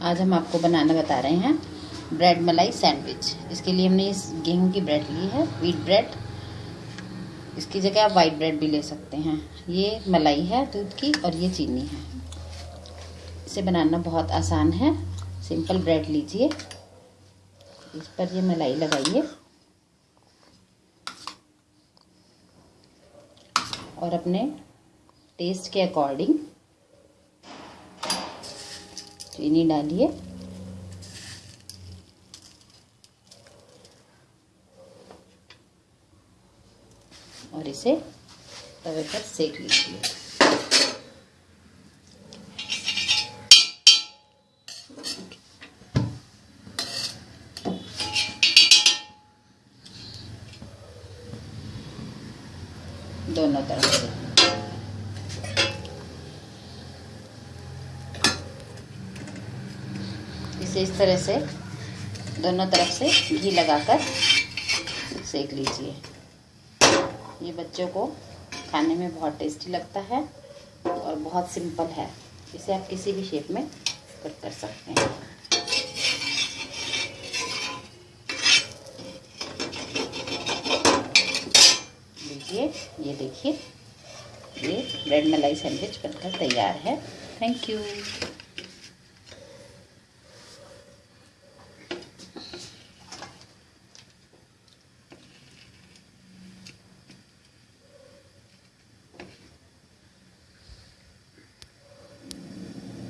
आज हम आपको बनाना बता रहे हैं ब्रेड मलाई सैंडविच। इसके लिए हमने इस गेहूँ की ब्रेड ली है व्हीट ब्रेड इसकी जगह आप वाइट ब्रेड भी ले सकते हैं। ये मलाई है, दूध की और ये चीनी है। इसे बनाना बहुत आसान है। सिंपल ब्रेड लीजिए। इस पर ये मलाई लगाइए। और अपने टेस्ट के अकॉर्डिंग चीनी डालिए। और इसे तवे पर सेक लीजिए। दोनों तरफ़ से। इसे इस तरह से, दोनों तरफ़ से घी लगाकर सेक लीजिए। ये बच्चों को खाने में बहुत टेस्टी लगता है और बहुत सिंपल है। इसे आप किसी भी शेप में कट कर सकते हैं। लीजिए, ये देखिए, ये ब्रेड मलाई सैंडविच बनकर तैयार है। Thank you